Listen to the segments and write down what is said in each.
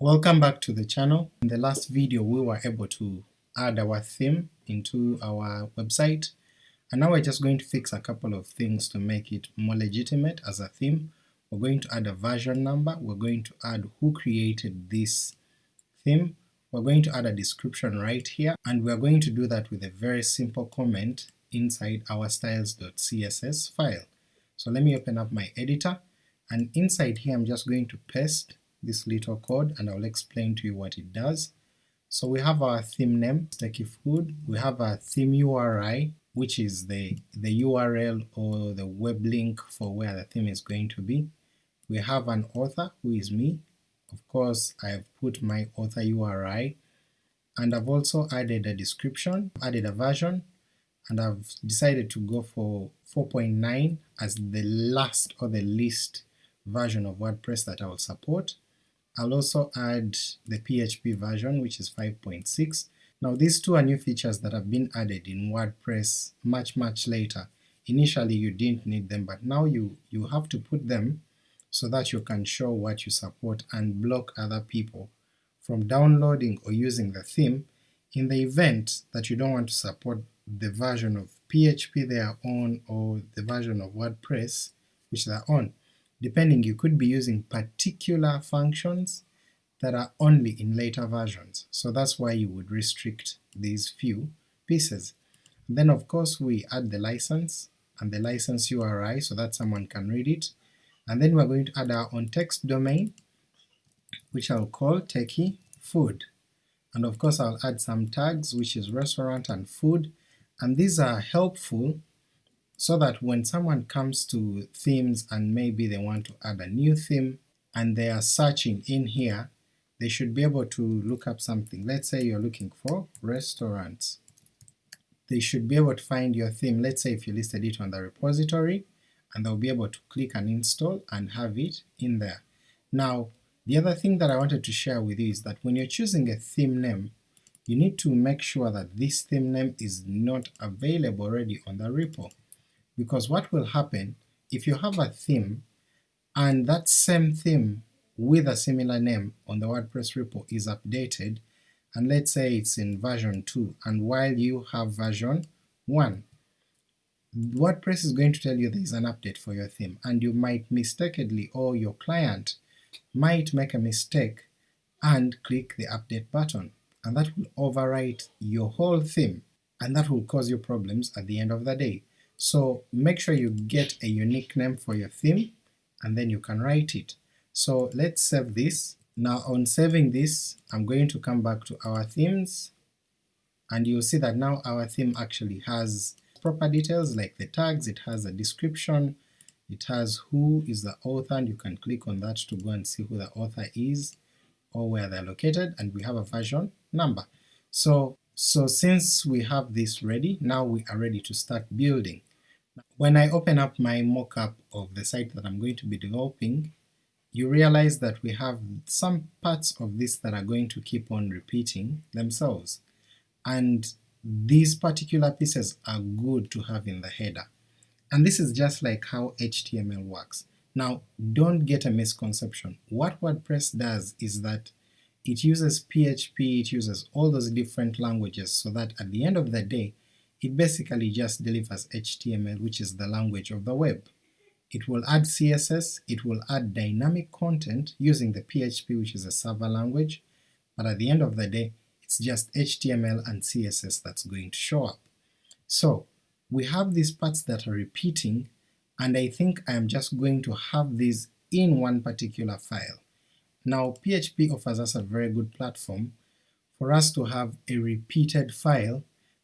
Welcome back to the channel. In the last video we were able to add our theme into our website, and now we're just going to fix a couple of things to make it more legitimate as a theme. We're going to add a version number, we're going to add who created this theme, we're going to add a description right here, and we're going to do that with a very simple comment inside our styles.css file. So let me open up my editor, and inside here I'm just going to paste this little code and I'll explain to you what it does. So we have our theme name, Sticky Food, we have our theme URI, which is the, the URL or the web link for where the theme is going to be. We have an author, who is me, of course I've put my author URI, and I've also added a description, added a version, and I've decided to go for 4.9 as the last or the least version of WordPress that I will support. I'll also add the PHP version which is 5.6. Now these two are new features that have been added in WordPress much much later. Initially you didn't need them but now you, you have to put them so that you can show what you support and block other people from downloading or using the theme in the event that you don't want to support the version of PHP they are on or the version of WordPress which they're on. Depending you could be using particular functions that are only in later versions, so that's why you would restrict these few pieces. Then of course we add the license and the license URI so that someone can read it, and then we're going to add our own text domain which I'll call techie food, and of course I'll add some tags which is restaurant and food, and these are helpful so that when someone comes to themes and maybe they want to add a new theme and they are searching in here, they should be able to look up something. Let's say you're looking for restaurants. They should be able to find your theme, let's say if you listed it on the repository, and they'll be able to click and install and have it in there. Now the other thing that I wanted to share with you is that when you're choosing a theme name, you need to make sure that this theme name is not available already on the repo, because what will happen if you have a theme and that same theme with a similar name on the WordPress repo is updated, and let's say it's in version 2, and while you have version 1, WordPress is going to tell you there is an update for your theme, and you might mistakenly or your client might make a mistake and click the update button, and that will overwrite your whole theme, and that will cause you problems at the end of the day. So make sure you get a unique name for your theme, and then you can write it. So let's save this. Now on saving this, I'm going to come back to our themes, and you'll see that now our theme actually has proper details like the tags, it has a description, it has who is the author, and you can click on that to go and see who the author is or where they're located, and we have a version number. So, so since we have this ready, now we are ready to start building. When I open up my mockup of the site that I'm going to be developing, you realize that we have some parts of this that are going to keep on repeating themselves, and these particular pieces are good to have in the header. And this is just like how HTML works. Now don't get a misconception. What WordPress does is that it uses PHP, it uses all those different languages so that at the end of the day it basically just delivers HTML which is the language of the web. It will add CSS, it will add dynamic content using the PHP which is a server language, but at the end of the day it's just HTML and CSS that's going to show up. So we have these parts that are repeating, and I think I am just going to have these in one particular file. Now PHP offers us a very good platform for us to have a repeated file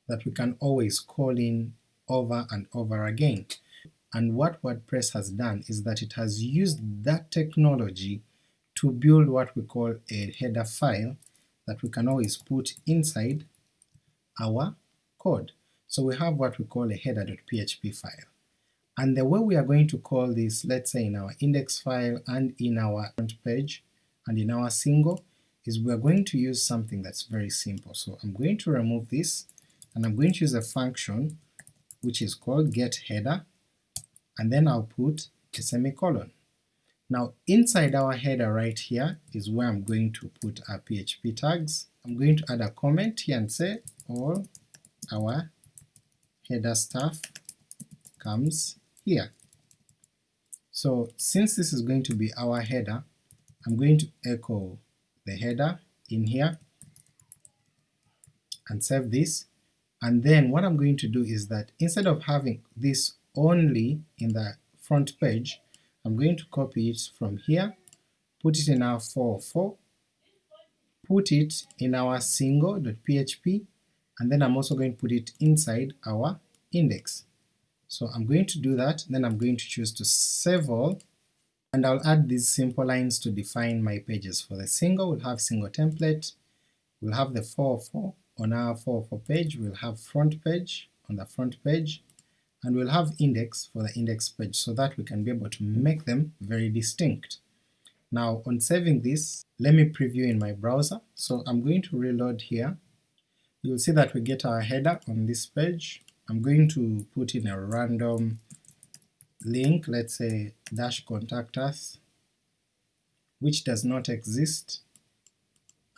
that we can always call in over and over again. And what WordPress has done is that it has used that technology to build what we call a header file that we can always put inside our code. So we have what we call a header.php file. And the way we are going to call this, let's say in our index file and in our front page and in our single, is we're going to use something that's very simple. So I'm going to remove this, and I'm going to use a function which is called getHeader, and then I'll put a semicolon. Now inside our header right here is where I'm going to put our PHP tags. I'm going to add a comment here and say all our header stuff comes here. So since this is going to be our header, I'm going to echo the header in here and save this, and then what I'm going to do is that instead of having this only in the front page, I'm going to copy it from here, put it in our 404, put it in our single.php, and then I'm also going to put it inside our index. So I'm going to do that, then I'm going to choose to save all, and I'll add these simple lines to define my pages. For the single, we'll have single template, we'll have the 404 on our 404 page, we'll have front page on the front page, and we'll have index for the index page so that we can be able to make them very distinct. Now on saving this, let me preview in my browser, so I'm going to reload here, you'll see that we get our header on this page, I'm going to put in a random link, let's say dash contact us, which does not exist,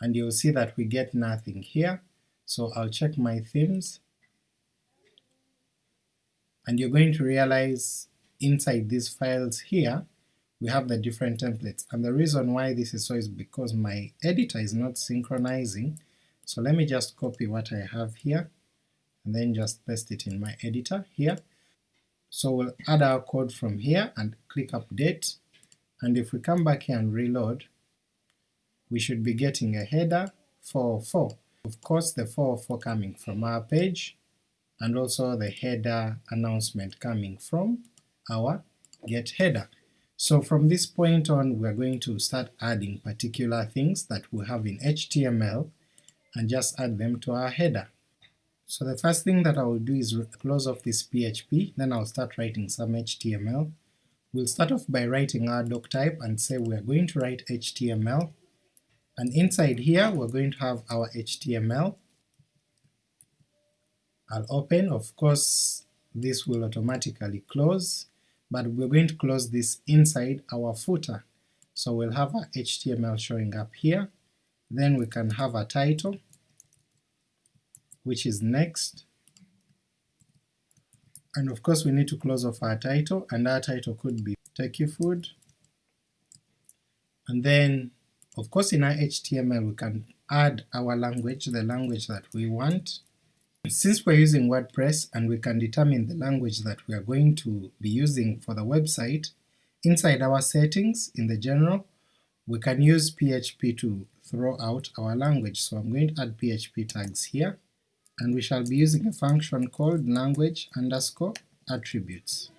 and you'll see that we get nothing here, so I'll check my themes, and you're going to realize inside these files here we have the different templates, and the reason why this is so is because my editor is not synchronizing, so let me just copy what I have here, and then just paste it in my editor here. So we'll add our code from here and click update, and if we come back here and reload, we should be getting a header 404. Of course the 404 coming from our page, and also the header announcement coming from our get header. So from this point on we are going to start adding particular things that we have in HTML and just add them to our header. So the first thing that I will do is close off this PHP, then I'll start writing some HTML. We'll start off by writing our doc type and say we are going to write HTML, and inside here we're going to have our HTML, I'll open, of course this will automatically close, but we're going to close this inside our footer. So we'll have our HTML showing up here, then we can have a title, which is next, and of course we need to close off our title, and our title could be Techie Food, and then of course in our HTML we can add our language, the language that we want, since we're using WordPress and we can determine the language that we are going to be using for the website, inside our settings in the general, we can use PHP to throw out our language. So I'm going to add PHP tags here, and we shall be using a function called language underscore attributes.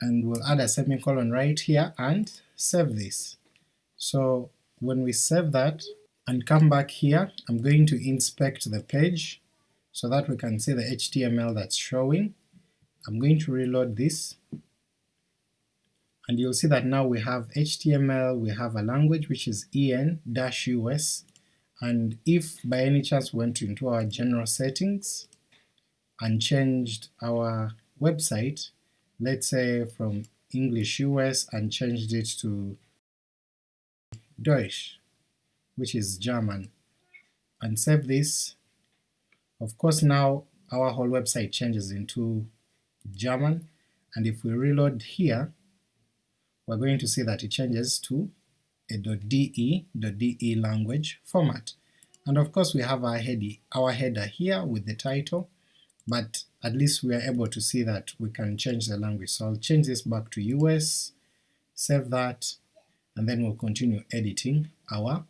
And we'll add a semicolon right here and save this. So when we save that, and come back here, I'm going to inspect the page so that we can see the HTML that's showing. I'm going to reload this, and you'll see that now we have HTML, we have a language which is en-us, and if by any chance we went into our general settings and changed our website, let's say from English US and changed it to Deutsch, which is German, and save this. Of course now our whole website changes into German, and if we reload here, we're going to see that it changes to a .de, .de language format. And of course we have our, heady, our header here with the title, but at least we are able to see that we can change the language. So I'll change this back to US, save that, and then we'll continue editing our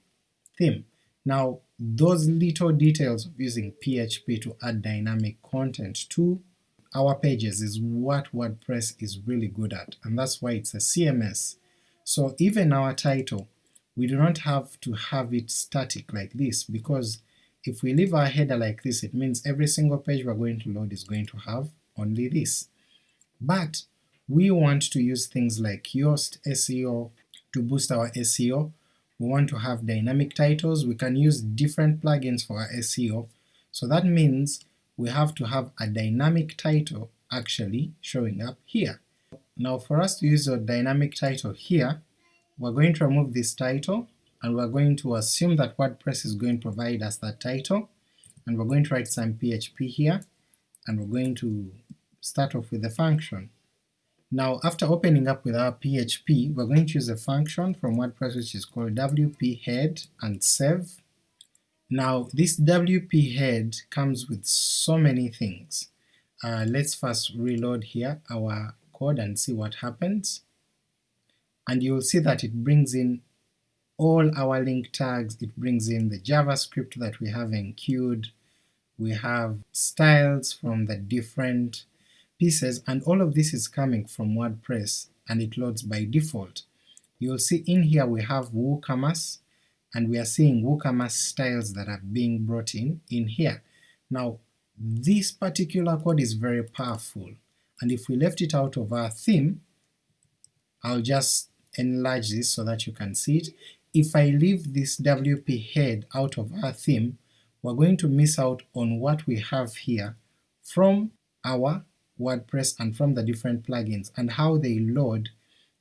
theme. Now those little details of using PHP to add dynamic content to our pages is what WordPress is really good at, and that's why it's a CMS. So even our title, we do not have to have it static like this, because if we leave our header like this, it means every single page we're going to load is going to have only this. But we want to use things like Yoast SEO to boost our SEO, we want to have dynamic titles, we can use different plugins for our SEO, so that means we have to have a dynamic title actually showing up here. Now for us to use a dynamic title here, we're going to remove this title, and we're going to assume that WordPress is going to provide us that title, and we're going to write some PHP here, and we're going to start off with the function. Now after opening up with our PHP, we're going to use a function from WordPress which is called wp head and save. Now this wp head comes with so many things. Uh, let's first reload here our code and see what happens, and you'll see that it brings in all our link tags, it brings in the JavaScript that we have enqueued, we have styles from the different pieces, and all of this is coming from WordPress and it loads by default. You'll see in here we have WooCommerce, and we are seeing WooCommerce styles that are being brought in in here. Now this particular code is very powerful, and if we left it out of our theme, I'll just enlarge this so that you can see it. If I leave this WP head out of our theme, we're going to miss out on what we have here from our WordPress and from the different plugins and how they load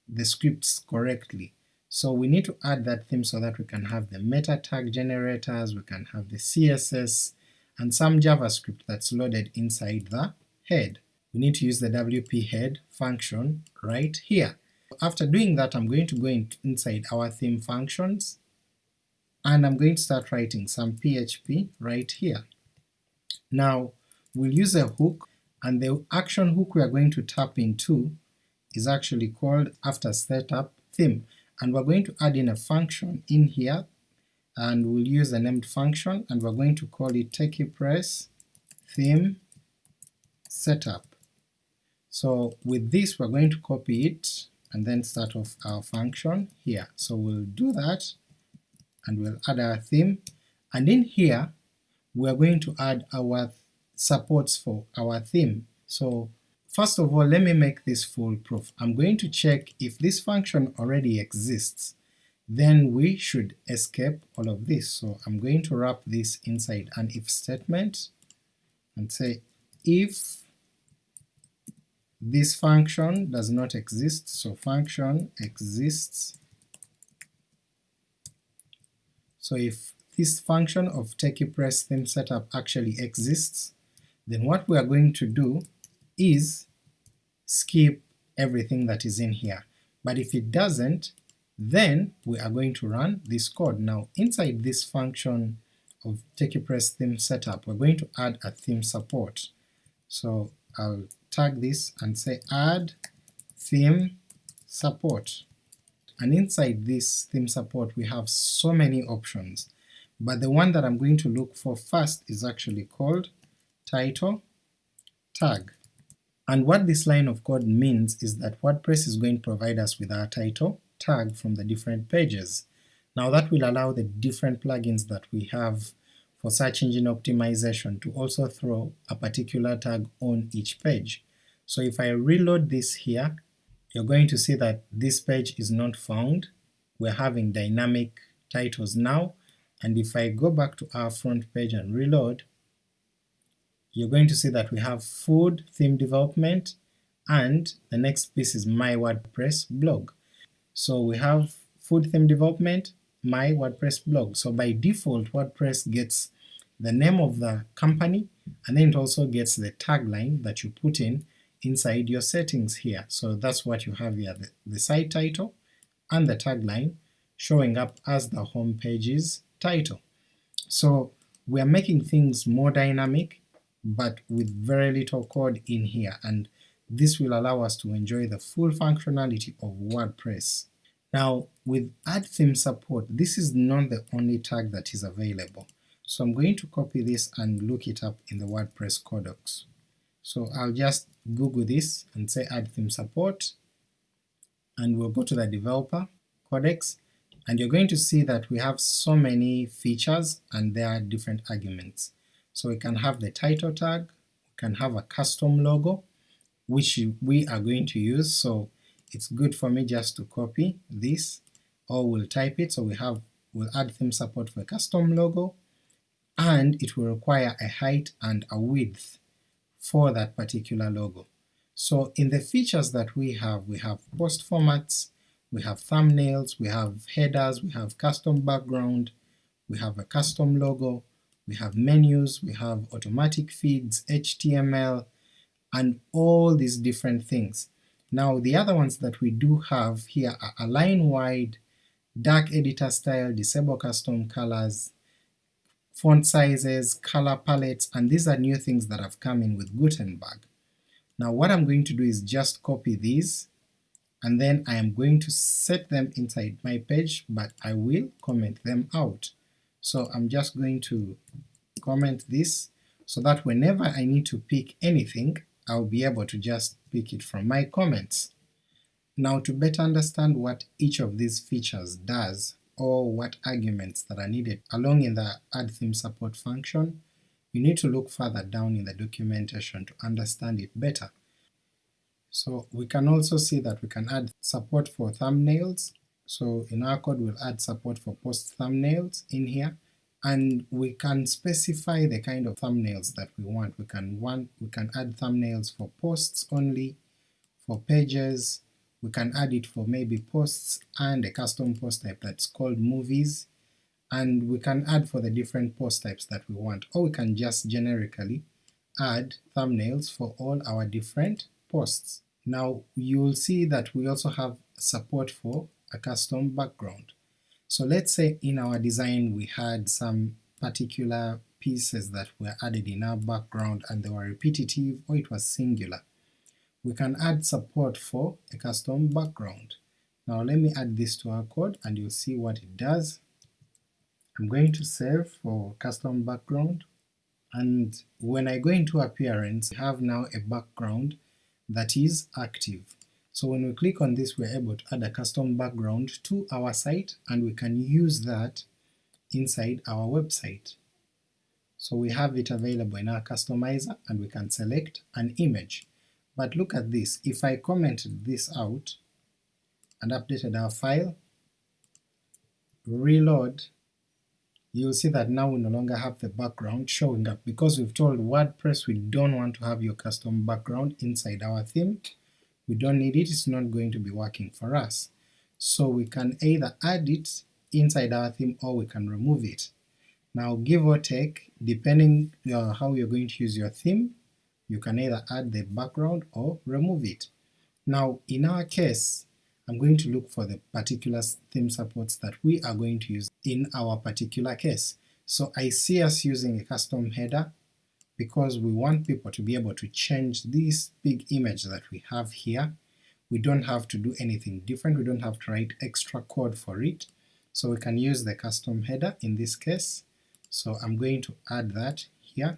the scripts correctly. So we need to add that theme so that we can have the meta tag generators, we can have the CSS, and some JavaScript that's loaded inside the head. We need to use the wp head function right here. After doing that I'm going to go in inside our theme functions, and I'm going to start writing some PHP right here. Now we'll use a hook and the action hook we are going to tap into is actually called after setup theme, and we're going to add in a function in here, and we'll use a named function, and we're going to call it TechiePress theme setup. So with this we're going to copy it and then start off our function here. So we'll do that, and we'll add our theme, and in here we're going to add our supports for our theme. So first of all let me make this foolproof. I'm going to check if this function already exists, then we should escape all of this. So I'm going to wrap this inside an if statement and say if this function does not exist, so function exists, so if this function of TechiePress theme setup actually exists, then what we are going to do is skip everything that is in here. But if it doesn't, then we are going to run this code. Now inside this function of TechiePress theme setup, we're going to add a theme support. So I'll tag this and say add theme support. And inside this theme support we have so many options, but the one that I'm going to look for first is actually called title tag. And what this line of code means is that WordPress is going to provide us with our title tag from the different pages. Now that will allow the different plugins that we have for search engine optimization to also throw a particular tag on each page. So if I reload this here, you're going to see that this page is not found, we're having dynamic titles now, and if I go back to our front page and reload, you're going to see that we have food theme development, and the next piece is my WordPress blog. So we have food theme development, my WordPress blog. So by default WordPress gets the name of the company, and then it also gets the tagline that you put in inside your settings here. So that's what you have here, the, the site title and the tagline showing up as the home page's title. So we are making things more dynamic, but with very little code in here, and this will allow us to enjoy the full functionality of WordPress. Now with add theme support, this is not the only tag that is available, so I'm going to copy this and look it up in the WordPress codex. So I'll just google this and say add theme support, and we'll go to the developer codex, and you're going to see that we have so many features and there are different arguments. So we can have the title tag, we can have a custom logo, which we are going to use, so it's good for me just to copy this, or we'll type it, so we have, we'll add theme support for a custom logo, and it will require a height and a width for that particular logo. So in the features that we have, we have post formats, we have thumbnails, we have headers, we have custom background, we have a custom logo, we have menus, we have automatic feeds, HTML, and all these different things. Now the other ones that we do have here are align wide, dark editor style, disable custom colors, font sizes, color palettes, and these are new things that have come in with Gutenberg. Now what I'm going to do is just copy these, and then I am going to set them inside my page, but I will comment them out. So I'm just going to comment this, so that whenever I need to pick anything, I'll be able to just pick it from my comments. Now to better understand what each of these features does, or what arguments that are needed along in the add theme support function, you need to look further down in the documentation to understand it better. So we can also see that we can add support for thumbnails, so in our code we'll add support for post thumbnails in here, and we can specify the kind of thumbnails that we want. We can want we can add thumbnails for posts only, for pages, we can add it for maybe posts and a custom post type that's called movies, and we can add for the different post types that we want, or we can just generically add thumbnails for all our different posts. Now you'll see that we also have support for a custom background. So let's say in our design we had some particular pieces that were added in our background and they were repetitive or it was singular. We can add support for a custom background. Now let me add this to our code and you'll see what it does. I'm going to save for custom background, and when I go into appearance, we have now a background that is active. So when we click on this we're able to add a custom background to our site and we can use that inside our website. So we have it available in our customizer and we can select an image. But look at this, if I commented this out and updated our file, reload, you'll see that now we no longer have the background showing up because we've told WordPress we don't want to have your custom background inside our theme, we don't need it, it's not going to be working for us. So we can either add it inside our theme or we can remove it. Now give or take, depending uh, how you're going to use your theme, you can either add the background or remove it. Now in our case, I'm going to look for the particular theme supports that we are going to use in our particular case. So I see us using a custom header because we want people to be able to change this big image that we have here. We don't have to do anything different, we don't have to write extra code for it, so we can use the custom header in this case. So I'm going to add that here,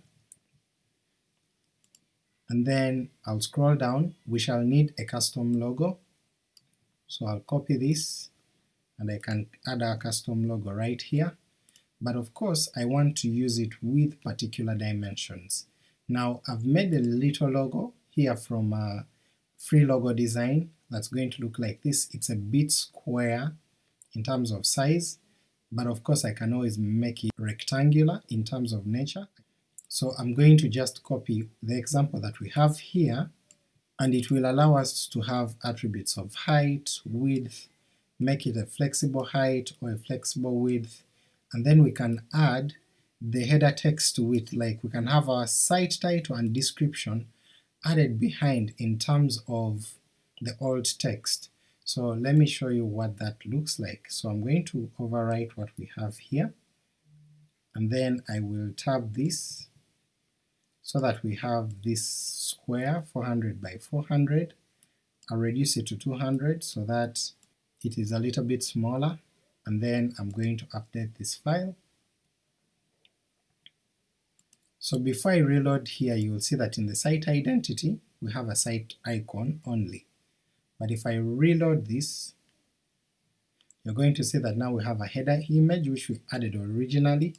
and then I'll scroll down, we shall need a custom logo, so I'll copy this and I can add our custom logo right here, but of course I want to use it with particular dimensions. Now I've made a little logo here from uh, free logo design that's going to look like this, it's a bit square in terms of size, but of course I can always make it rectangular in terms of nature. So I'm going to just copy the example that we have here and it will allow us to have attributes of height, width, make it a flexible height or a flexible width, and then we can add the header text to it, like we can have our site title and description added behind in terms of the alt text. So let me show you what that looks like. So I'm going to overwrite what we have here, and then I will tab this so that we have this square 400 by 400. I'll reduce it to 200 so that it is a little bit smaller, and then I'm going to update this file. So before I reload here you will see that in the site identity we have a site icon only, but if I reload this you're going to see that now we have a header image which we added originally,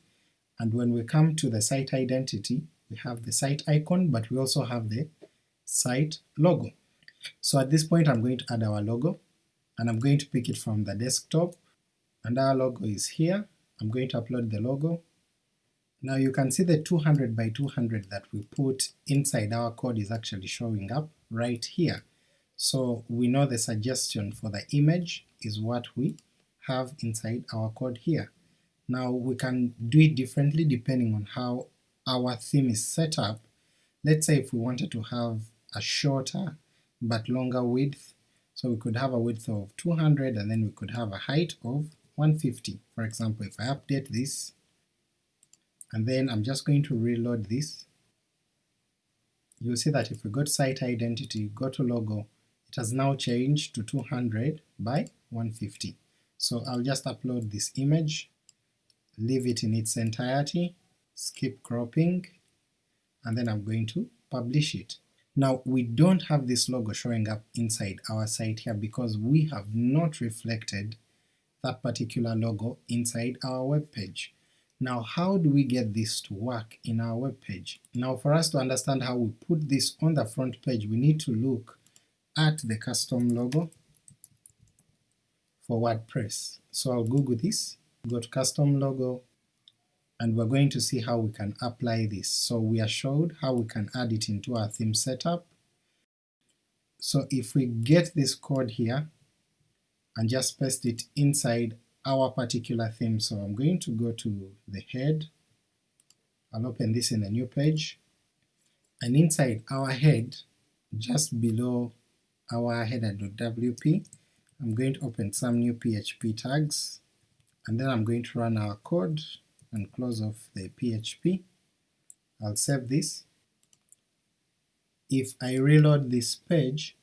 and when we come to the site identity we have the site icon, but we also have the site logo. So at this point I'm going to add our logo, and I'm going to pick it from the desktop, and our logo is here. I'm going to upload the logo. Now you can see the 200 by 200 that we put inside our code is actually showing up right here. So we know the suggestion for the image is what we have inside our code here. Now we can do it differently depending on how our theme is set up. Let's say if we wanted to have a shorter but longer width, so we could have a width of 200 and then we could have a height of 150. For example, if I update this, and then I'm just going to reload this, you'll see that if we go to site identity, go to logo, it has now changed to 200 by 150. So I'll just upload this image, leave it in its entirety, skip cropping, and then I'm going to publish it. Now we don't have this logo showing up inside our site here because we have not reflected that particular logo inside our web page. Now how do we get this to work in our web page? Now for us to understand how we put this on the front page we need to look at the custom logo for WordPress. So I'll Google this, go to custom logo, and we're going to see how we can apply this. So we are showed how we can add it into our theme setup. So if we get this code here and just paste it inside our particular theme, so I'm going to go to the head, I'll open this in a new page, and inside our head, just below our header.wp, I'm going to open some new PHP tags, and then I'm going to run our code and close off the PHP. I'll save this. If I reload this page,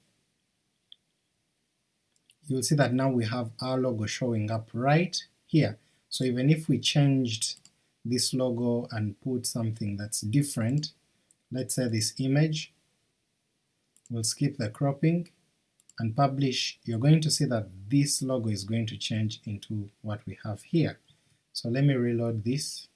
you'll see that now we have our logo showing up right here. So even if we changed this logo and put something that's different, let's say this image, we'll skip the cropping, and publish, you're going to see that this logo is going to change into what we have here. So let me reload this.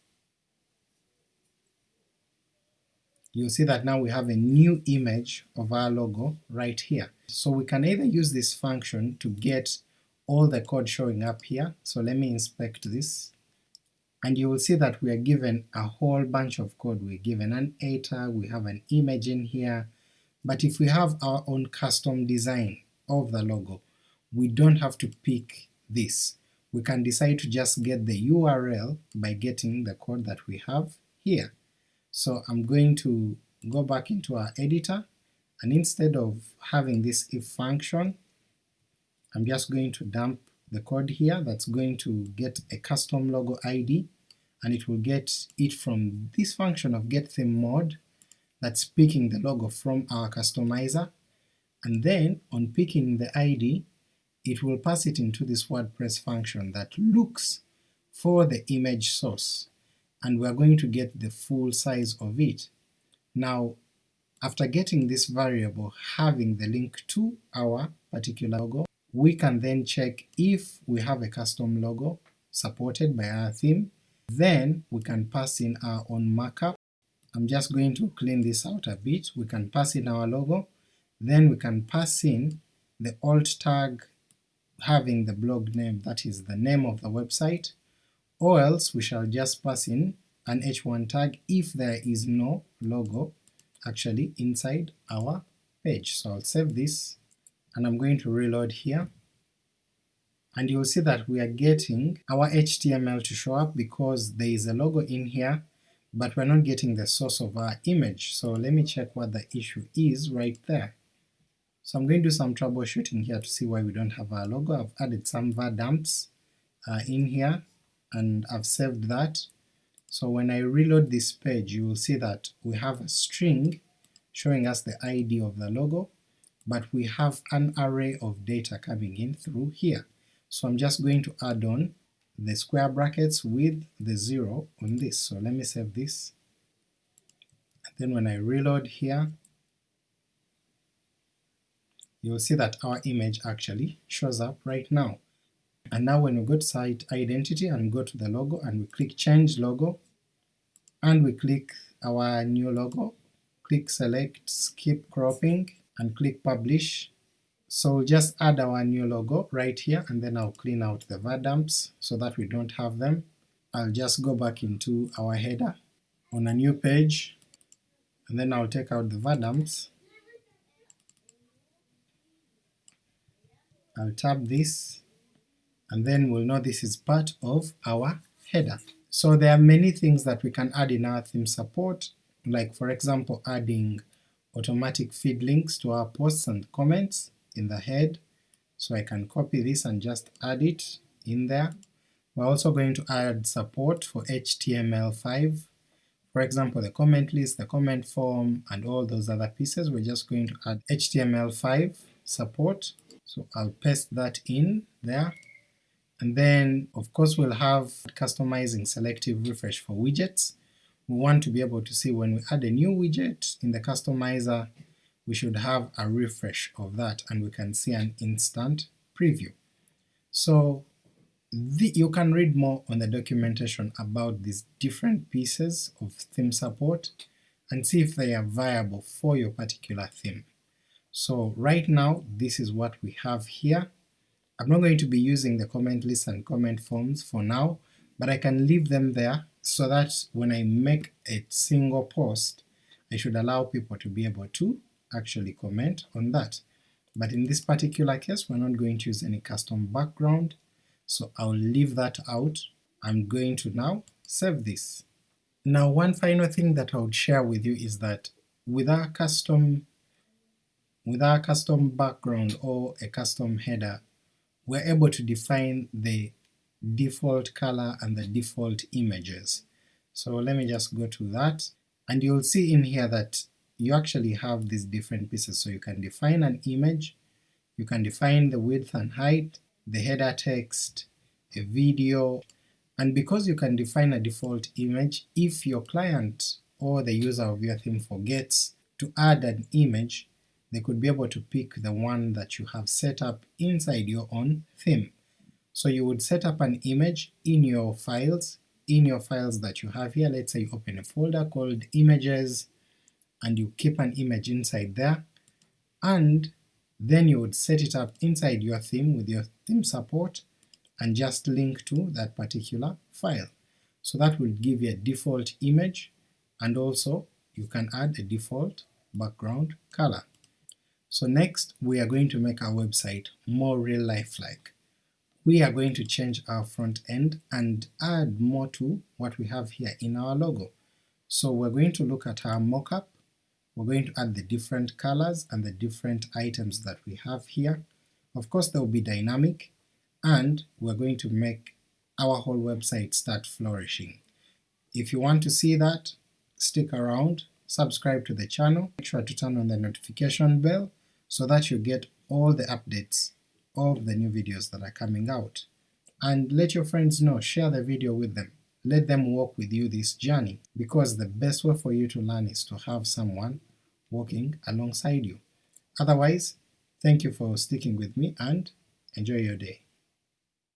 You'll see that now we have a new image of our logo right here. So we can either use this function to get all the code showing up here, so let me inspect this, and you will see that we are given a whole bunch of code. We're given an eta, we have an image in here, but if we have our own custom design of the logo. We don't have to pick this. We can decide to just get the URL by getting the code that we have here. So I'm going to go back into our editor, and instead of having this if function, I'm just going to dump the code here that's going to get a custom logo ID, and it will get it from this function of getThemeMod that's picking the logo from our customizer, and then on picking the ID it will pass it into this WordPress function that looks for the image source, and we're going to get the full size of it. Now after getting this variable having the link to our particular logo, we can then check if we have a custom logo supported by our theme, then we can pass in our own markup. I'm just going to clean this out a bit, we can pass in our logo, then we can pass in the alt tag having the blog name, that is the name of the website, or else we shall just pass in an h1 tag if there is no logo actually inside our page. So I'll save this and I'm going to reload here, and you'll see that we are getting our HTML to show up because there is a logo in here, but we're not getting the source of our image, so let me check what the issue is right there. So I'm going to do some troubleshooting here to see why we don't have our logo. I've added some var dumps uh, in here, and I've saved that. So when I reload this page you will see that we have a string showing us the ID of the logo, but we have an array of data coming in through here. So I'm just going to add on the square brackets with the zero on this. So let me save this, and then when I reload here you'll see that our image actually shows up right now. And now when we go to site identity and go to the logo and we click change logo, and we click our new logo, click select skip cropping and click publish. So we'll just add our new logo right here and then I'll clean out the var dumps so that we don't have them. I'll just go back into our header on a new page and then I'll take out the var dumps I'll tap this and then we'll know this is part of our header. So there are many things that we can add in our theme support, like for example adding automatic feed links to our posts and comments in the head, so I can copy this and just add it in there. We're also going to add support for HTML5, for example the comment list, the comment form, and all those other pieces, we're just going to add HTML5 support, so I'll paste that in there, and then of course we'll have customizing selective refresh for widgets. We want to be able to see when we add a new widget in the customizer, we should have a refresh of that and we can see an instant preview. So the, you can read more on the documentation about these different pieces of theme support and see if they are viable for your particular theme. So right now this is what we have here, I'm not going to be using the comment list and comment forms for now, but I can leave them there so that when I make a single post, I should allow people to be able to actually comment on that. But in this particular case, we're not going to use any custom background, so I'll leave that out. I'm going to now save this. Now one final thing that I would share with you is that with our custom with our custom background or a custom header, we're able to define the default color and the default images. So let me just go to that, and you'll see in here that you actually have these different pieces, so you can define an image, you can define the width and height, the header text, a video, and because you can define a default image, if your client or the user of your theme forgets to add an image, they could be able to pick the one that you have set up inside your own theme. So you would set up an image in your files, in your files that you have here, let's say you open a folder called images, and you keep an image inside there, and then you would set it up inside your theme with your theme support, and just link to that particular file. So that will give you a default image, and also you can add a default background color. So next we are going to make our website more real life-like. We are going to change our front end and add more to what we have here in our logo. So we're going to look at our mockup, we're going to add the different colors and the different items that we have here. Of course they will be dynamic, and we're going to make our whole website start flourishing. If you want to see that, stick around, subscribe to the channel, make sure to turn on the notification bell so that you get all the updates of the new videos that are coming out. And let your friends know, share the video with them, let them walk with you this journey, because the best way for you to learn is to have someone walking alongside you. Otherwise, thank you for sticking with me and enjoy your day.